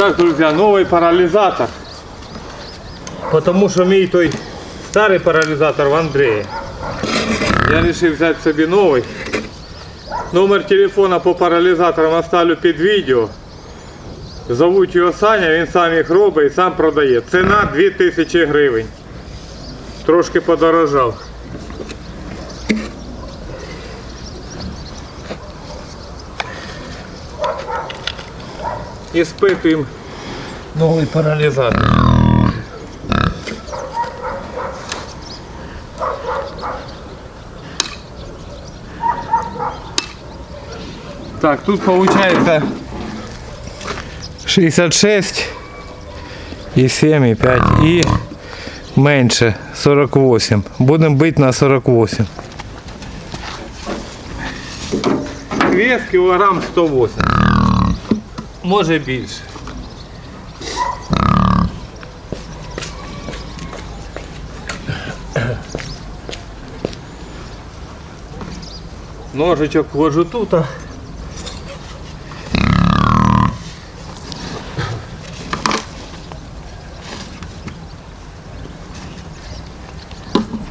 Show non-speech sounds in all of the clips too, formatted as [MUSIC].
так, друзі, новий паралізатор. Тому що мій той старий паралізатор в Андрея. Я вирішив взяти собі новий. Номер телефона по паралізаторам оставлю під відео. Зовуть його Саня, він сам їх робить і сам продає. Ціна 2000 гривень. Трошки подорожав. І спитуємо новий паралізатор. Так, тут получается 66 и 7 и 5 и меньше 48. Будем быть на 48. Вес кілограм 108. Може більше. Ножичок вложу тут.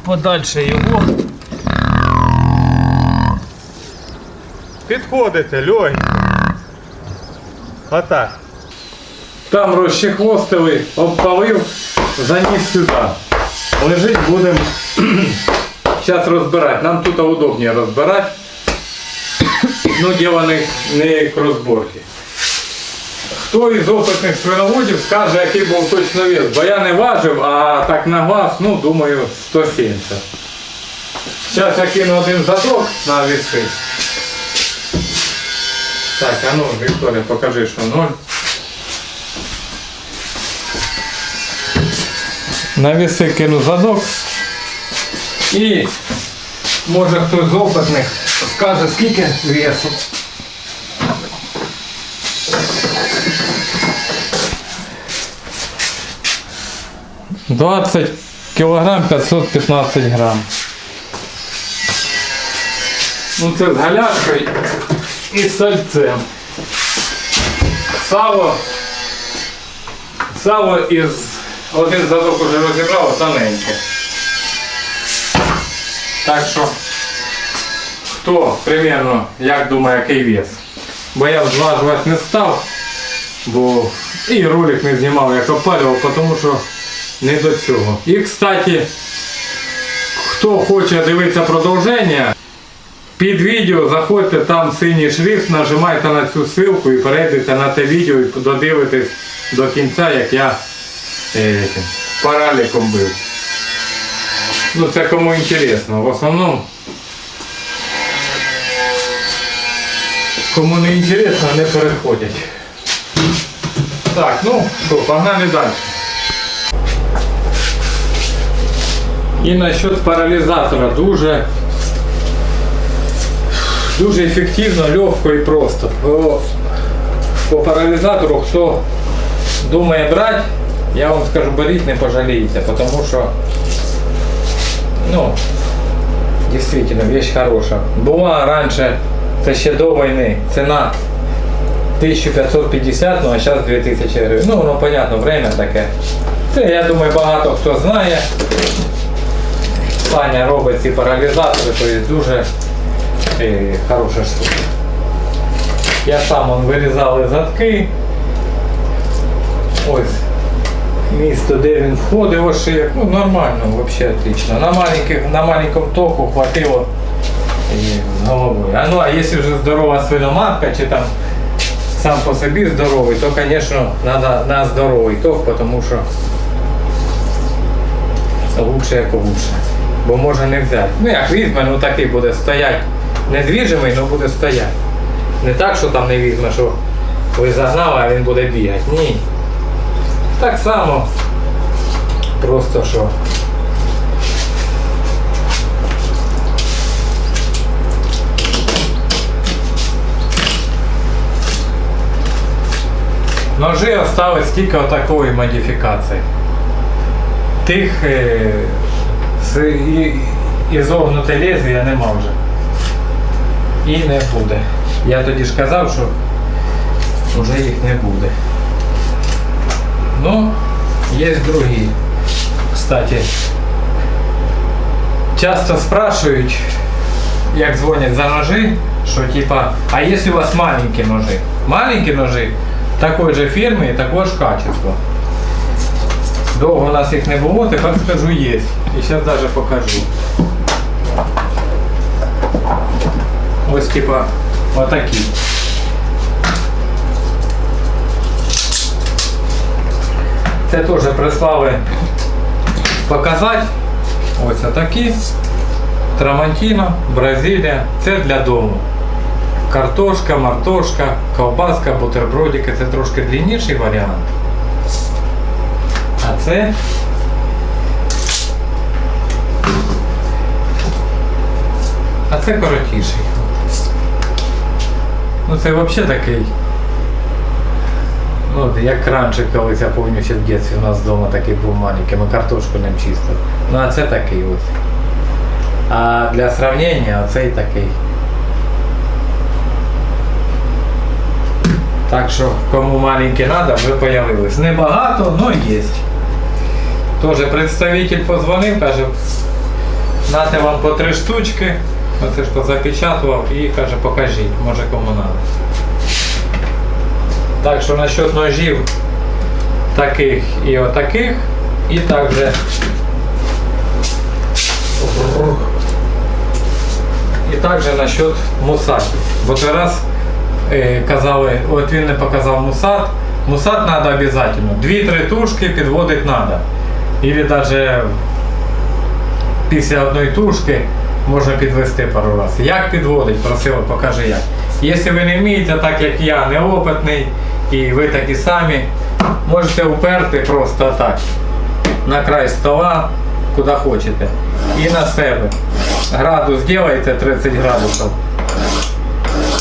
подальше його. Підходите, легенько. Отак. Там розчехвостили, обпалив, заніс сюди. Лежить будемо [CLEARS THROAT] зараз розбирати. Нам тут удобніше розбирати. Ну, діло не, не к розборці. Хто із опитних свиноводів скаже, який був точно вес? Бо я не важив, а так на глаз, ну, думаю, 170. Зараз я кину один задок на віси. Так, а ну, Вікторія, покажи, що 0. На віси кину задок. І може хтось з опитних скаже, скільки весу. Двадцять кілограм 515 грам. Ну це з галяшкою і сальцем. Сало. Сало із один задок уже розібрав, тоненьке. Так що, хто примерно, як думає, який вес? Бо я зважувати не став, бо і ролик не знімав, як опалював, тому що не до цього. І, кстати, хто хоче дивитися продовження, під відео заходьте, там синій шрифт, нажимайте на цю ссылку і перейдете на те відео і додивитесь до кінця, як я е, параліком бив. Ну це кому інтересно. В основному кому не інтересно, не переходять. Так, ну що, погнали далі. І насчет паралізатора дуже дуже ефективно, легко і просто. По, по паралізатору, хто думає брати, я вам скажу, беріть, не пожалієте, тому що ну, действительно, вещь хороша. Була раніше, це ще до війни, ціна 1550, ну а зараз 2000 гривень. Ну, воно понятно, время таке. Це, я думаю, багато хто знає. Саня робить ці паралізатори, то є дуже е, хороша штука. Я сам он вирізали задки. Ось місто, де він входив, ось як, ну нормально, взагалі отлично. На, маленьких, на маленькому току хватило і головою. А ну а якщо вже здорова свиноматка, чи там сам по собі здоровий, то, звісно, треба на здоровий ток, тому що лучше як лучше. Бо може не взяти. Ну як візьме, ну такий буде стояти. Недвіжимий, але буде стояти. Не так, що там не візьме, що ви загнали, а він буде бігати. Ні. Так само. Просто що. Ножи осталось тільки отакої модифікації. Тих е, з і, ізогнуте лезвія нема вже. І не буде. Я тоді ж казав, що вже їх не буде. Ну, есть другие. Кстати, часто спрашивают, як дзвонять за ножи, що типа, а если у вас маленькие ножи? Маленькие ножи такой же фирмы и такого ж качества. Довго у нас їх не було, тепер скажу є. І зараз даже покажу. Ось типа отакі. Це теж прислали показати. Ось отакі. Трамантіно, Бразилія. Це для дому. Картошка, мартошка, ковбаска, бутербродики. Це трошки длинніший варіант. А це А це коротіший. Ну це взагалі такий. Ну, як раніше колись я пам'ятаю, ще в дитинстві у нас вдома такий був маленький, ми картошку ним чистили. Ну а це такий ось. А для сравнення оцей такий. Так що кому маленький треба, ви появились. Небагато, але є. Тоже представитель позвонив, каже, нате вам по три штучки. Оце ж позапечатував і каже, покажіть, може кому треба. Так що насчет ножів таких і отаких, і також і також насчет мусатів. Бо той раз е, казали, от він не показав мусат. Мусат треба обов'язково. Дві-три тушки підводити треба. Или навіть після одної тушки можна підвести пару разів. Як підводить, просили, покажи як. Якщо ви не вмієте, так як я, неопитний, і ви такі самі, можете уперти просто так на край стола, куди хочете. І на себе. Градус делаєте 30 градусів.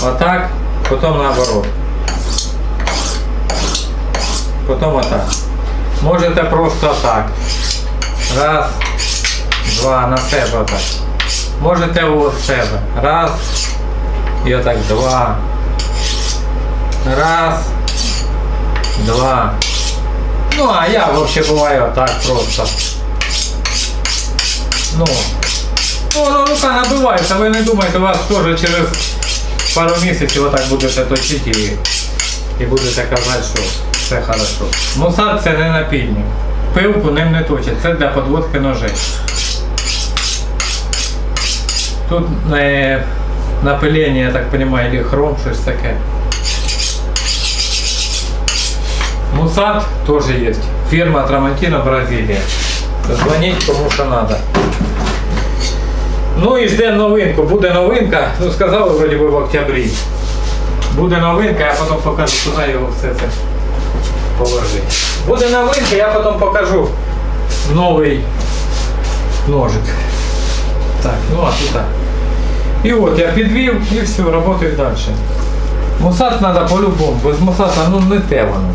Отак, потім наоборот. Потім отак. Можете просто так. Раз, два, на себе отак. Можете у себе. Раз. І отак два. Раз. Два. Ну, а я вообще буваю отак просто. Ну. Ну, ну, рука набивається, ви не думайте, у вас теж через пару місяців отак будете точити і, і будете казати, що все хорошо. Мусат це не напільник. Пилку ним не точить, це для подводки ножей. Тут е, напилення, я так розумію, или хром, щось таке. Мусат тоже есть. Фирма Трамантино, Бразилия. Звонить кому що надо. Ну і ждемо новинку. Буде новинка. Ну сказали вроді би в октябрі. Буде новинка, я потім покажу, куди його все це положити. Буде новинка, я потім покажу новий ножик. Так, ну а тут так. І от я підвів і все, працюю далі. Мусат треба по-любому, без мусата ну не те воно.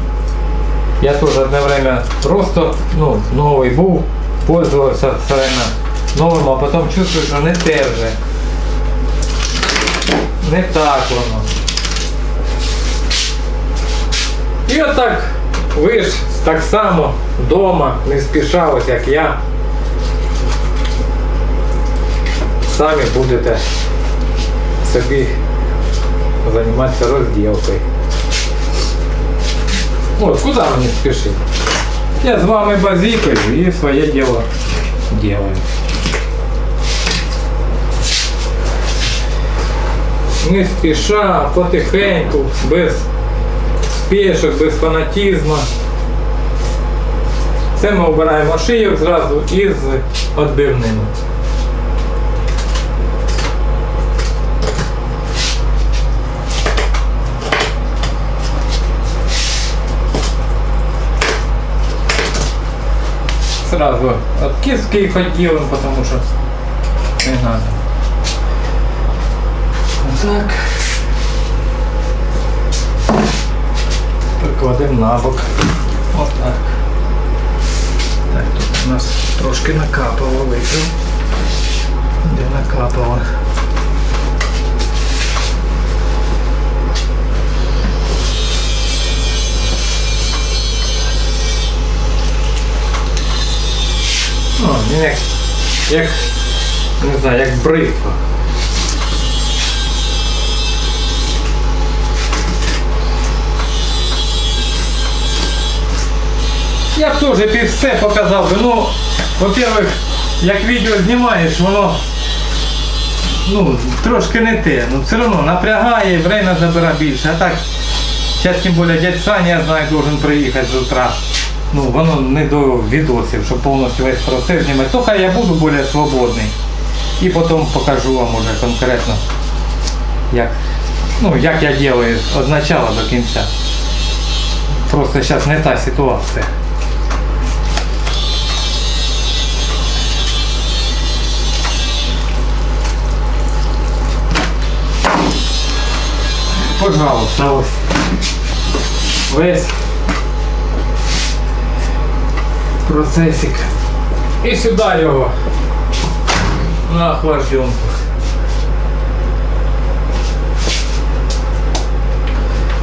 Я теж одне время просто ну, новий був, пользувався все время новим, а потім чувствую, що не те вже. Не так воно. І отак ви ж так само вдома, не спіша, ось як я. Самі будете собі займатися розділкою. От, куди мені спішити? Я з вами базікаю і своє діло делаю. Не спіша, потихеньку, без спешок, без фанатизму. Це ми обираємо шийок зразу із відбивними. Сразу от киски их отделаем, потому что не надо. Так. Прикладемо на бок. Отак. Так, тут у нас трошки накапало выпил Де накапало. Як, як не знаю, як бритва. Я б теж під все показав би. Ну, во-первых, як відео знімаєш, воно ну, трошки не те. Ну все одно напрягає, время забирає більше. А так, зараз тим більше дядь Саня, я знаю, должен приїхати з утра. Ну, воно не до відосів, щоб повністю весь процес знімати. Хай я буду більш свободний. І потім покажу вам уже конкретно, як, ну, як я делаю від начала до кінця. Просто зараз не та ситуація. Пожалуйста, ось. Весь процесик. І сюди його на охлажденку.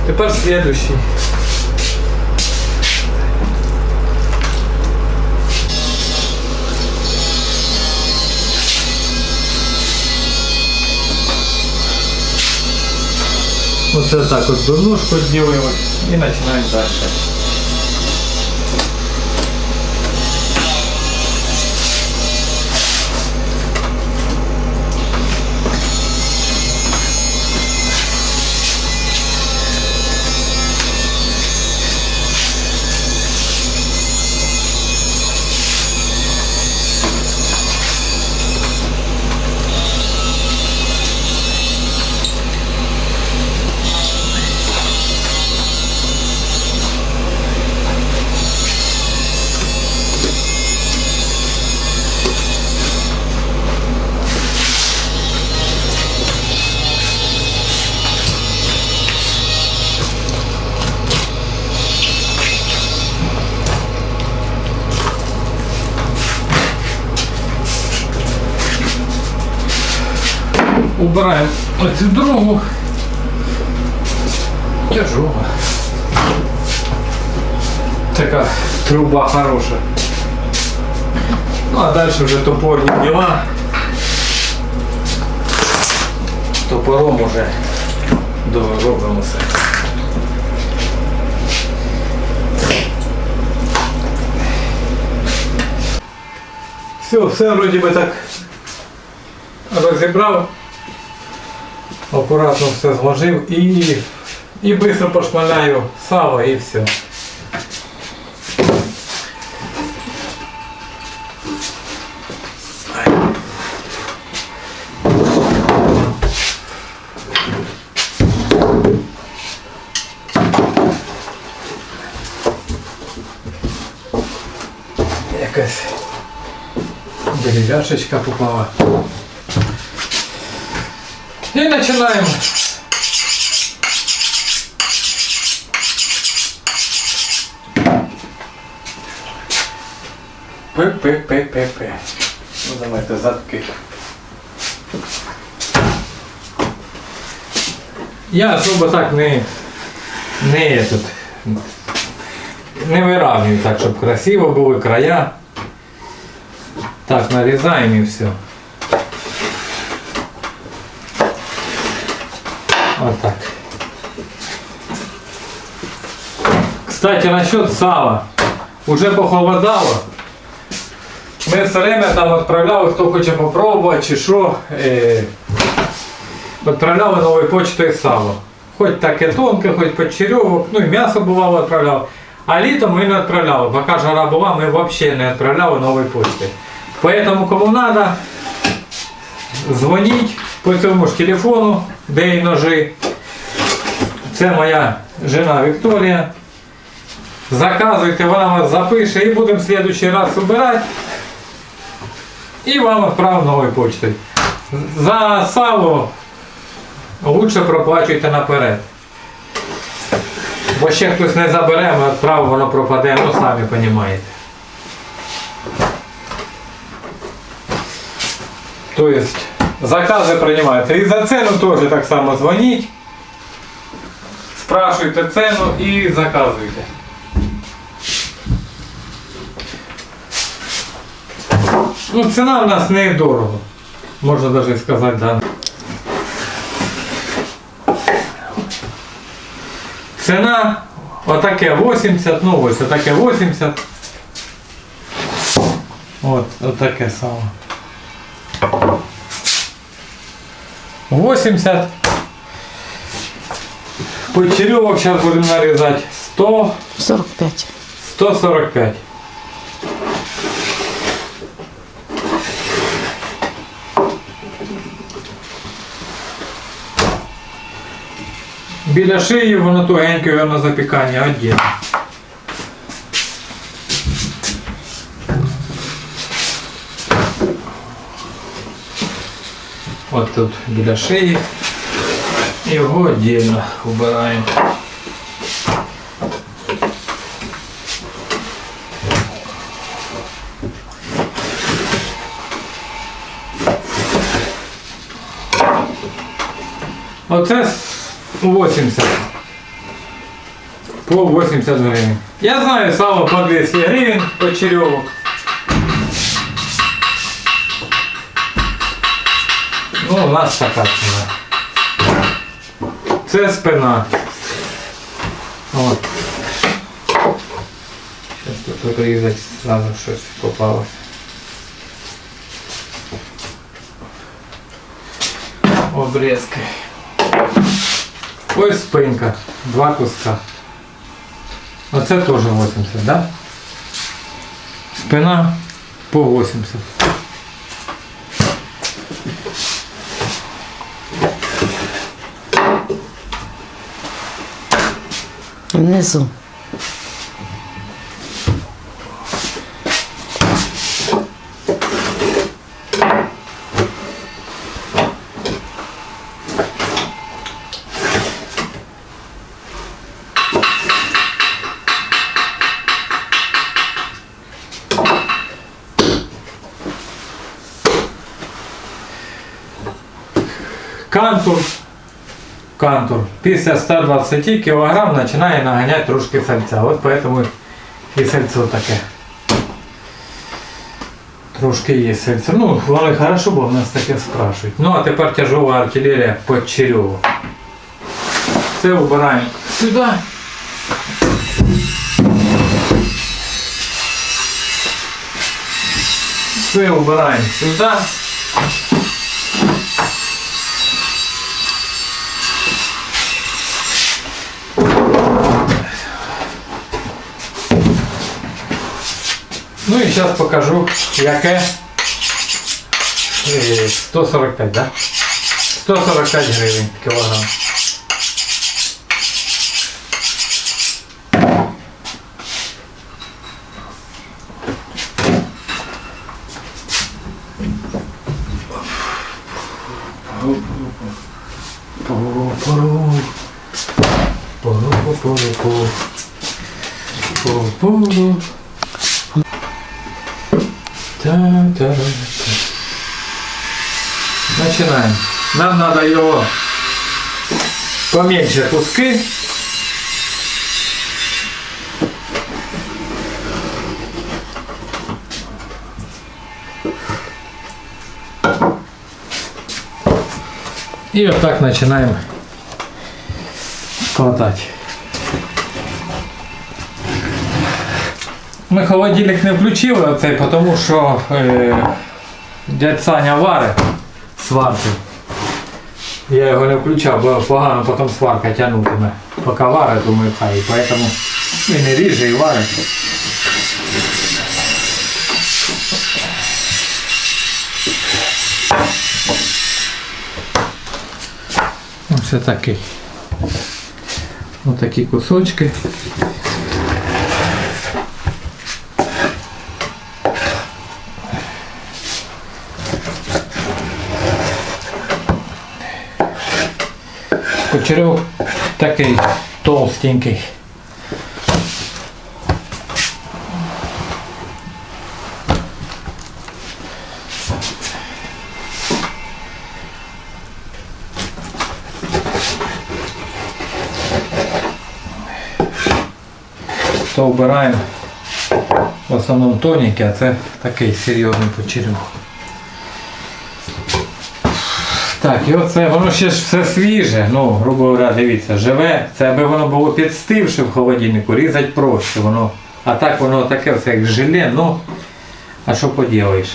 Тепер следующий. Оце так от дурнушку делаем и начинаем дальше. Убираем оцю другу. Тяжова. Така труба хороша. Ну а дальше вже топорні діла. Топором уже доробимо все. Все, все вроді би так розібрав, Акуратно все зложив і, і швидко пошмаляю сало і все. Якась деревяшечка попала. И начинаем. Пи-пи-пи-пи-пи. Ну, давайте задки. Я особо так не, не этот, не виравнюю так, щоб красиво були края. Так, нарізаємо і все. Кстати, насчет сала. Уже похолодало. Ми все время там відправляли, хто хоче попробувати чи що. Е, відправляли новою почтою сало. Хоч таке тонке, хоч почерьовок, ну і м'ясо бувало відправляли. А літом ми не відправляли. Поки жара була, ми взагалі не відправляли новою почтою. Поэтому кому надо, дзвоніть по цьому ж телефону, де і ножи. Це моя жена Вікторія. Заказуйте, вона вас запише і будемо в следующий раз збирати. І вам відправимо новою почтою. За сало лучше проплачуйте наперед. Бо ще хтось не забере, ми відправимо, воно пропаде, ну самі розумієте. То есть заказы принимаются. И за цену тоже так само звонить. Спрашивайте цену и заказывайте. Ну, ціна в нас не дорого. Можна навіть сказати, да. Ціна отаке 80, ну ось отаке 80. От, отаке саме. 80. Почеревок сейчас будем нарезать 100, 45. 145. Біля шиї воно тугеньке на запікання одягне. От тут біля шиї. Його віддільно убираємо. Оце 80. По 80 гривень. Я знаю сало по 200 гривень почерьовок. Ну, у нас така ціна. Це спина. От. Зараз тут вирізати, зразу щось попалося. Обрезки. Ось спинка. Два куска. Оце теж 80, да? Спина по 80. Внизу. Після 120 кг починає наганяти трошки сальця. От поэтому і сальцо таке. Трошки є сальце. Ну, воно і хорошо, бо в нас таке спрашують. Ну, а тепер тяжова артилерія по череву. Це вбираємо сюди. Це вбираємо сюди. Ну і зараз покажу, яке Е, 145, да? 145 гривень кілограм. Пору-пору. Пору-пору-пору. Начинаем. Нам надо его поменьше куски. И вот так начинаем складать. Ми холодильник не включили оцей, тому що е, дядь Саня варить сварки. Я його не включав, бо погано потім сварка тягнутиме. Поки варить, думаю, хай. І поэтому і ріже і варить. Ось такий. Ось такі кусочки. Кучерьов такий толстенький. То вбираємо В основному тоненький, а це такий серйозний почерюх. Так, і оце, воно ще ж все свіже, ну, грубо говоря, дивіться, живе. Це аби воно було підстивше в холодильнику, різати проще. Воно. А так воно таке все як желе, ну, а що поділаєш?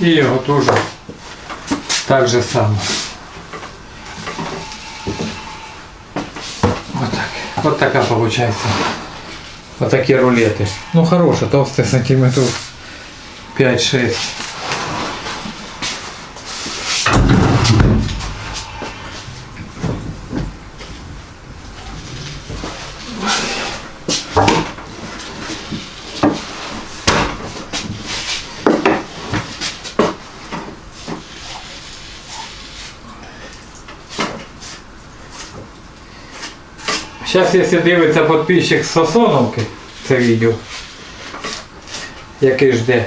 І його теж так же само. Отак. Вот такая получается. Вот такие рулеты. Ну хорошие, толстые сантиметров 5-6. Зараз, якщо дивиться підписчик з Сосоновки, це відео, який жде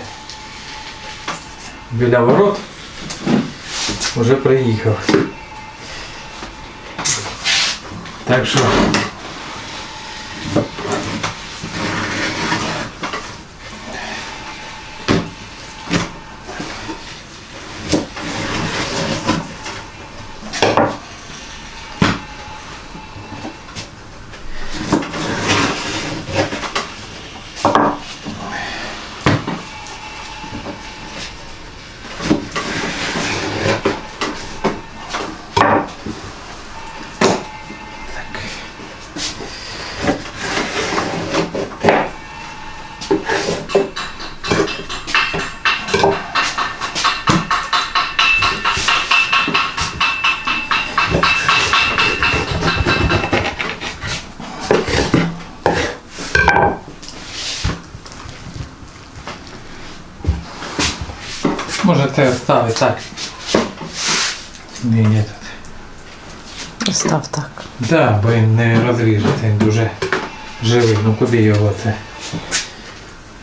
біля ворот, вже приїхав. Так що. так. Ні, ні. тут. Став так. Да, бо він не розріжеться, він дуже живий. Ну куди його це?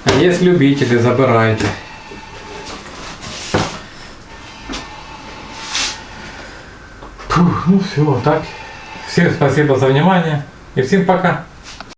А є любителі, забирайте. Фух, ну все, так. Всем спасибо за внимание и всем пока.